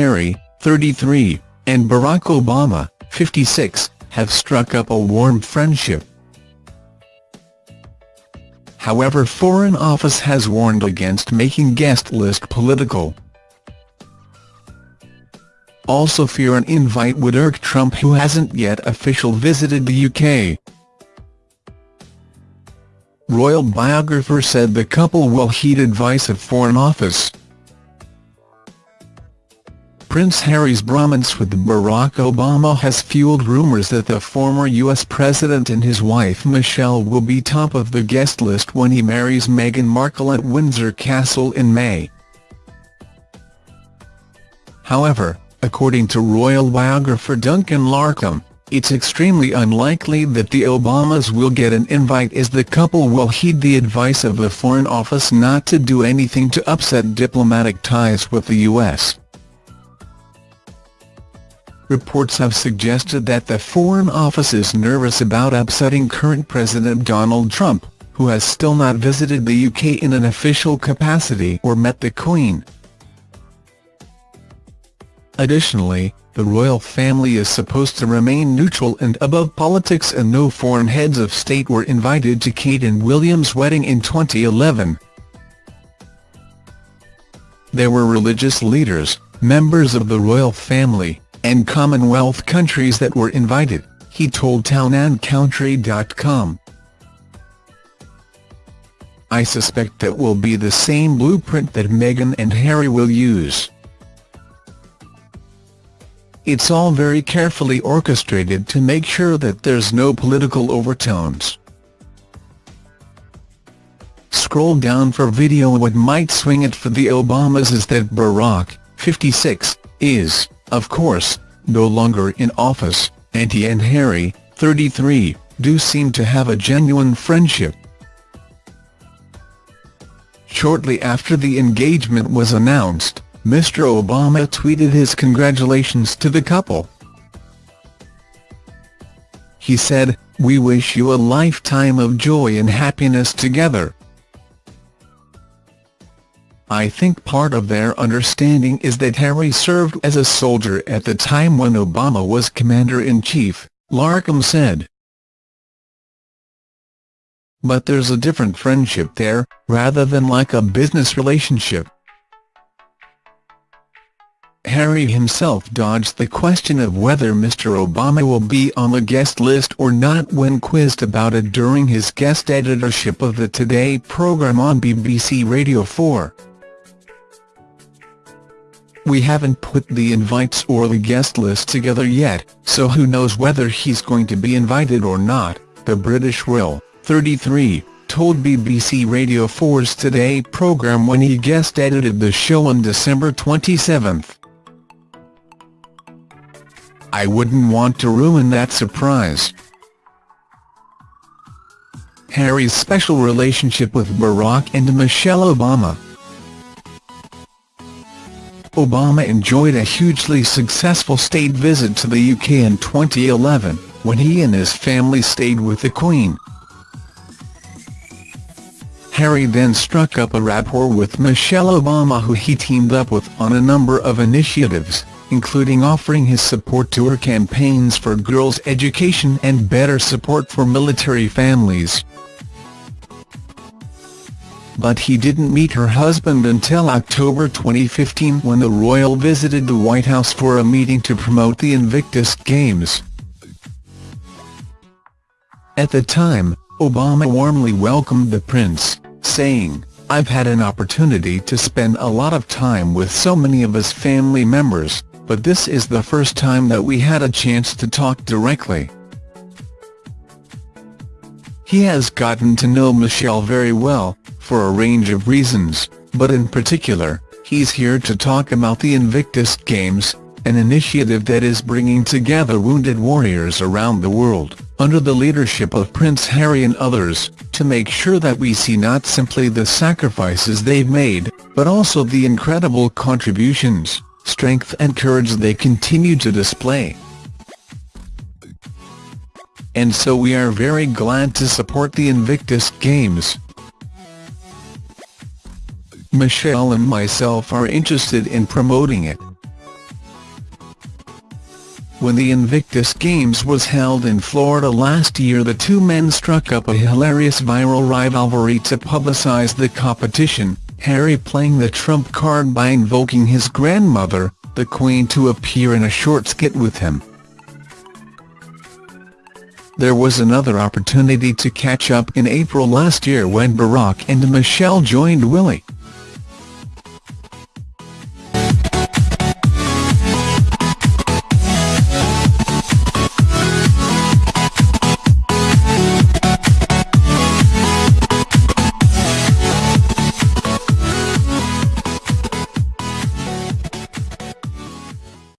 Harry, 33, and Barack Obama, 56, have struck up a warm friendship. However Foreign Office has warned against making guest list political. Also fear an invite would irk Trump who hasn't yet official visited the UK. Royal biographer said the couple will heed advice of Foreign Office. Prince Harry's bromance with Barack Obama has fueled rumours that the former US president and his wife Michelle will be top of the guest list when he marries Meghan Markle at Windsor Castle in May. However, according to royal biographer Duncan Larcombe, it's extremely unlikely that the Obamas will get an invite as the couple will heed the advice of the Foreign Office not to do anything to upset diplomatic ties with the U.S. Reports have suggested that the Foreign Office is nervous about upsetting current President Donald Trump, who has still not visited the UK in an official capacity or met the Queen. Additionally, the royal family is supposed to remain neutral and above politics and no foreign heads of state were invited to Kate and William's wedding in 2011. There were religious leaders, members of the royal family, and Commonwealth countries that were invited, he told townandcountry.com. I suspect that will be the same blueprint that Meghan and Harry will use. It's all very carefully orchestrated to make sure that there's no political overtones. Scroll down for video What might swing it for the Obamas is that Barack, 56, is, of course, no longer in office, and he and Harry, 33, do seem to have a genuine friendship. Shortly after the engagement was announced, Mr. Obama tweeted his congratulations to the couple. He said, We wish you a lifetime of joy and happiness together. I think part of their understanding is that Harry served as a soldier at the time when Obama was Commander-in-Chief, Larcombe said. But there's a different friendship there, rather than like a business relationship. Harry himself dodged the question of whether Mr Obama will be on the guest list or not when quizzed about it during his guest editorship of the Today programme on BBC Radio 4. We haven't put the invites or the guest list together yet, so who knows whether he's going to be invited or not, the British royal, 33, told BBC Radio 4's Today programme when he guest edited the show on December 27. I wouldn't want to ruin that surprise. Harry's special relationship with Barack and Michelle Obama Obama enjoyed a hugely successful state visit to the UK in 2011, when he and his family stayed with the Queen. Harry then struck up a rapport with Michelle Obama who he teamed up with on a number of initiatives including offering his support to her campaigns for girls' education and better support for military families. But he didn't meet her husband until October 2015 when the royal visited the White House for a meeting to promote the Invictus Games. At the time, Obama warmly welcomed the prince, saying, I've had an opportunity to spend a lot of time with so many of his family members, but this is the first time that we had a chance to talk directly. He has gotten to know Michelle very well, for a range of reasons, but in particular, he's here to talk about the Invictus Games, an initiative that is bringing together wounded warriors around the world, under the leadership of Prince Harry and others, to make sure that we see not simply the sacrifices they've made, but also the incredible contributions strength and courage they continue to display. And so we are very glad to support the Invictus Games. Michelle and myself are interested in promoting it. When the Invictus Games was held in Florida last year the two men struck up a hilarious viral rivalry to publicize the competition, Harry playing the trump card by invoking his grandmother, the Queen to appear in a short skit with him. There was another opportunity to catch up in April last year when Barack and Michelle joined Willie,